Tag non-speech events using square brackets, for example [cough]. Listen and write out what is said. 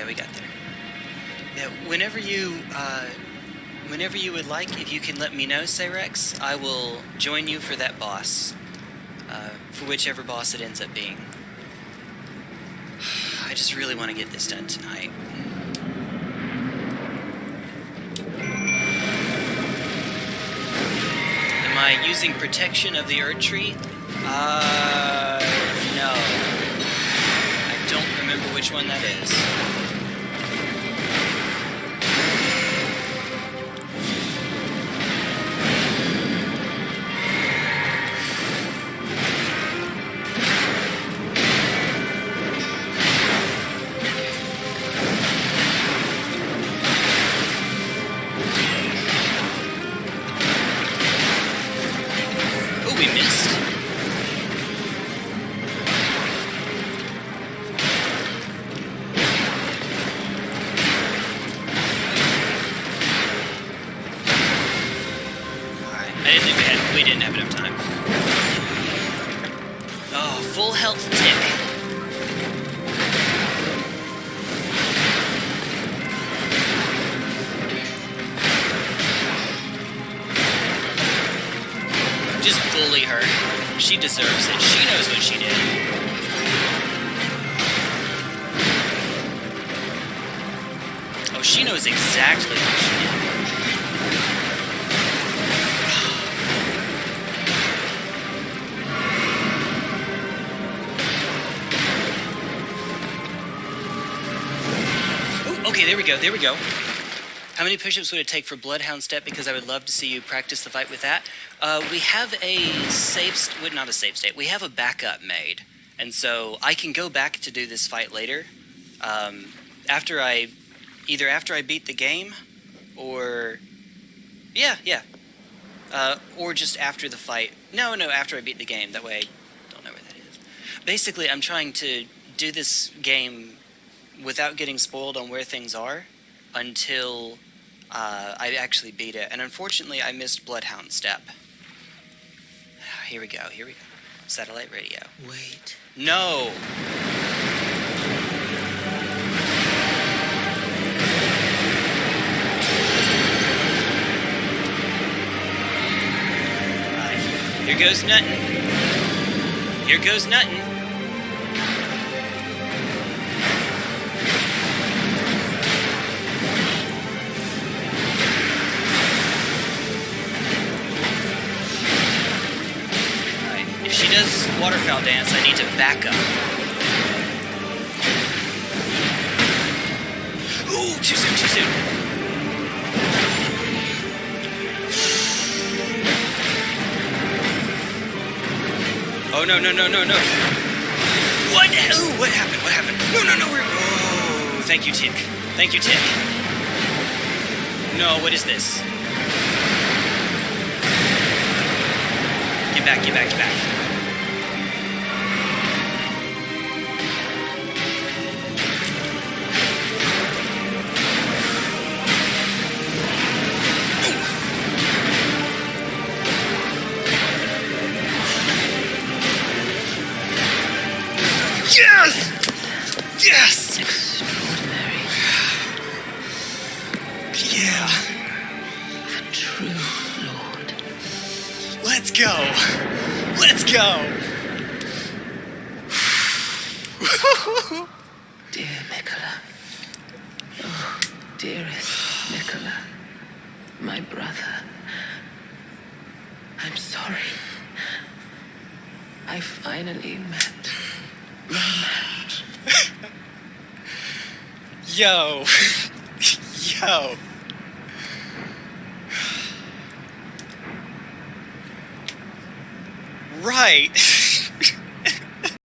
yeah, we got there. Yeah, whenever you, uh, whenever you would like, if you can let me know, Sayrex, I will join you for that boss. Uh, for whichever boss it ends up being. [sighs] I just really want to get this done tonight. Am I using protection of the Erdtree? Uh, no. I don't remember which one that is. I didn't think we had we didn't have enough time. Oh, full health tick. Just bully her. She deserves it. She knows what she did. Oh, she knows exactly what she did. There we go, there we go. How many push-ups would it take for Bloodhound Step? Because I would love to see you practice the fight with that. Uh, we have a safe, well, not a safe state. We have a backup made, and so I can go back to do this fight later, um, after I, either after I beat the game, or, yeah, yeah, uh, or just after the fight. No, no, after I beat the game. That way, I don't know where that is. Basically, I'm trying to do this game without getting spoiled on where things are until uh, I actually beat it. And unfortunately, I missed Bloodhound Step. [sighs] Here we go, here we go. Satellite radio. Wait. No! Here goes nothing. Here goes Nuttin. If she does waterfowl dance, I need to back up. Ooh, too soon, too soon. Oh no no no no no! What? Ooh, what happened? What happened? No no no! We're... Oh, thank you, Tick. Thank you, Tick. No, what is this? Get back! Get back! Get back! Yes! Go. Let's go. Dear Miquella. Oh, dearest Miquella. My brother. I'm sorry. I finally met my match. Yo. Yo. Right. [laughs]